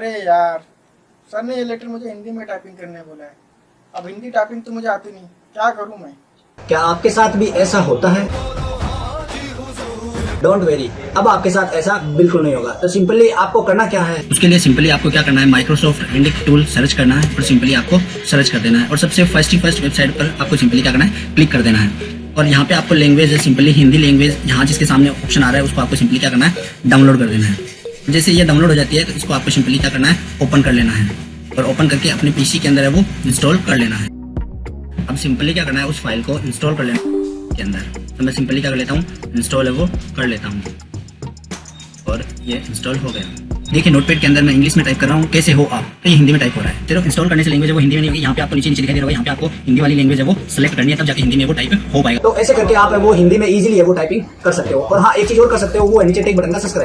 अरे यार सर ने ये लेटर मुझे हिंदी में टाइपिंग करने बोला है। अब हिंदी टाइपिंग तो मुझे आती नहीं। क्या करूँ मैं? क्या आपके साथ भी ऐसा होता है? डोंट वेरी अब आपके साथ ऐसा बिल्कुल नहीं होगा। तो सिंपली आपको करना क्या है? उसके लिए सिंपली आपको क्या करना है? माइक्रोसॉफ्ट इंडिक टूल सर्च करना है और सिंपली आपको सर्च कर देना है। और सबसे फ़र्स्ट ही फ़र्स्ट वेबसाइट पर आपको सिंपली क्या करना है? क्लिक कर देना है। और यहाँ पे आपको लैंग्वेज है सिंपली हिंदी लैंग्वेज यहाँ जिसके सामने ऑप्शन आ रहा है उसको आपको सिंपली क्या करना है? डाउनलोड कर देना है। जैसे ये डाउनलोड हो जाती है तो इसको आपको सिंपली क्या करना है ओपन कर लेना है। और ओपन करके अपने पीसी के अंदर है वो इंस्टॉल कर लेना है। अब सिंपली क्या करना है, उस फ़ाइल को इंस्टॉल कर लेना के अंदर। तो मैं सिंपली क्या कर लेता हूँ इंस्टॉल है वो, कर लेता हूँ। और ये इंस्टॉल हो गया। देखिए नोटपैड के अंदर मैं इंग्लिश में टाइप कर रहा हूँ, कैसे हो आप? तो ये हिंदी में टाइप हो रहा है। चलो इंस्टॉल करने से लैंग्वेज वो हिंदी में नहीं होगी, यहाँ पे आपको नीचे नीचे दिखाई दे रहा है यहाँ पे आपको हिंदी वाली लैंग्वेज है वो सिलेक्ट करनी है, तब जाके हिंदी में वो टाइप हो पाएगा। तो ऐसे करके आप वो हिंदी में इजीली है वो टाइपिंग कर सकते हो। और हाँ एक चीज़ और कर सकते हो, वो नीचे टेक बटन का सब्सक्राइब